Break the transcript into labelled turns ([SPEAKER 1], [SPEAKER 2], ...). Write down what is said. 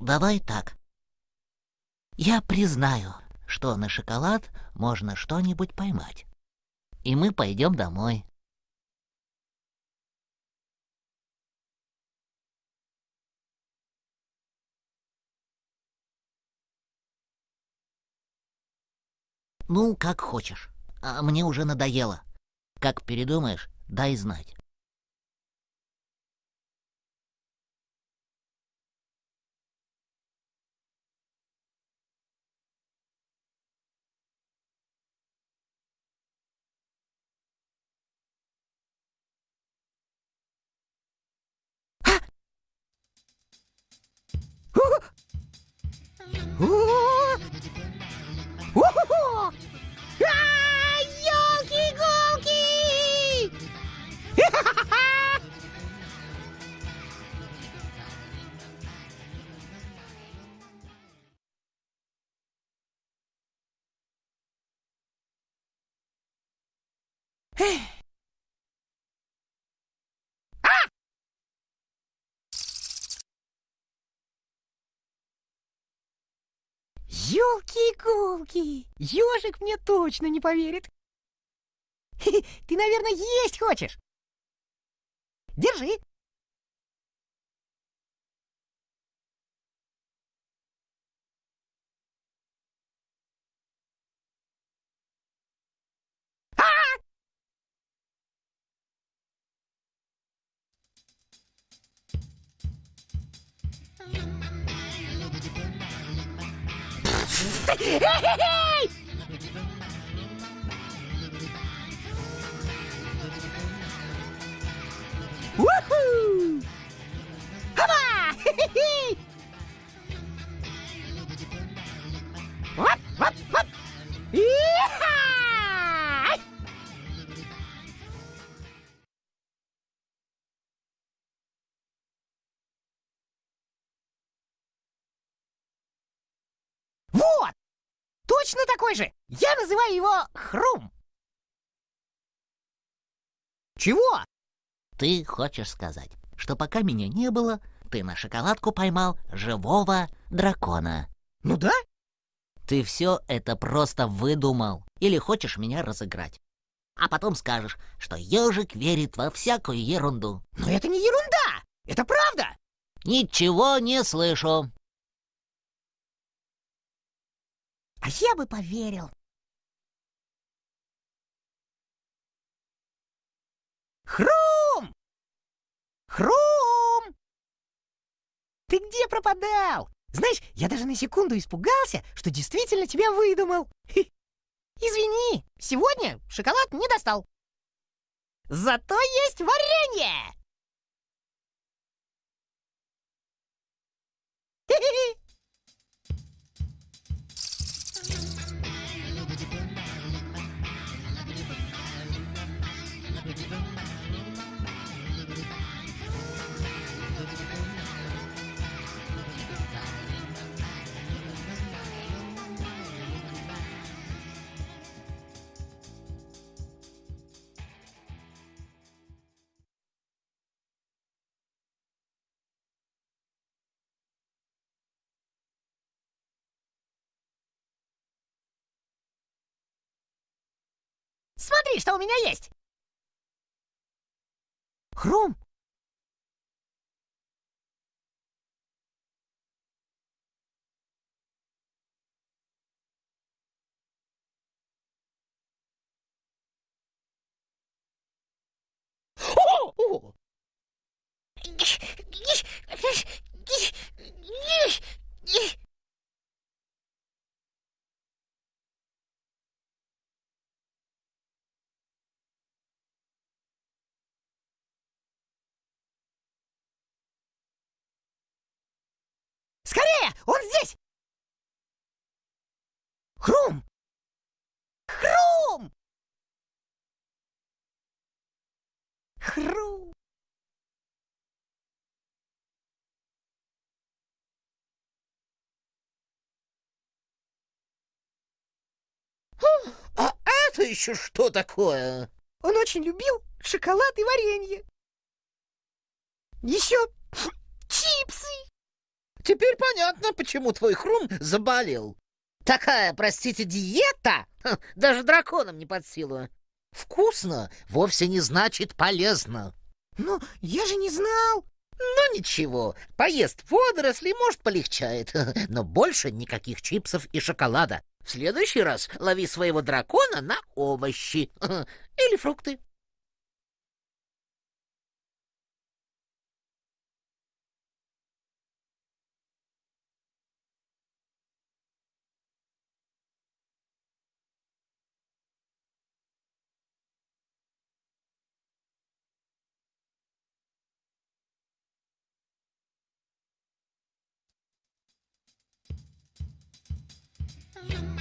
[SPEAKER 1] давай так. Я признаю, что на шоколад можно что-нибудь поймать. И мы пойдем домой. Ну, как хочешь. А мне уже надоело. Как передумаешь, дай знать.
[SPEAKER 2] うおおおあよきごきへえ Ёлки-иголки! Ёжик мне точно не поверит. Ты, наверное, есть хочешь? Держи. Эй! Уху! Хаба! Хе-хе-хе! Воп, воп, воп! Иха! Вот! Точно такой же! Я называю его Хрум. Чего?
[SPEAKER 1] Ты хочешь сказать, что пока меня не было, ты на шоколадку поймал живого дракона.
[SPEAKER 2] Ну да?
[SPEAKER 1] Ты все это просто выдумал или хочешь меня разыграть. А потом скажешь, что ежик верит во всякую ерунду.
[SPEAKER 2] Но это не ерунда! Это правда!
[SPEAKER 1] Ничего не слышу.
[SPEAKER 2] Я бы поверил. Хрум! Хрум! Ты где пропадал? Знаешь, я даже на секунду испугался, что действительно тебя выдумал. Извини, сегодня шоколад не достал. Зато есть варенье! Хе-хе-хе. Смотри, что у меня есть. Хрум. Скорее! Он здесь! Хрум! Хрум! Хрум!
[SPEAKER 3] А это еще что такое?
[SPEAKER 2] Он очень любил шоколад и варенье. Еще чипсы.
[SPEAKER 1] Теперь понятно, почему твой хрум заболел. Такая, простите, диета ха, даже драконам не под силу. Вкусно вовсе не значит полезно.
[SPEAKER 2] Но я же не знал.
[SPEAKER 1] Ну ничего, поест водоросли, может, полегчает. Но больше никаких чипсов и шоколада. В следующий раз лови своего дракона на овощи или фрукты.
[SPEAKER 4] Remember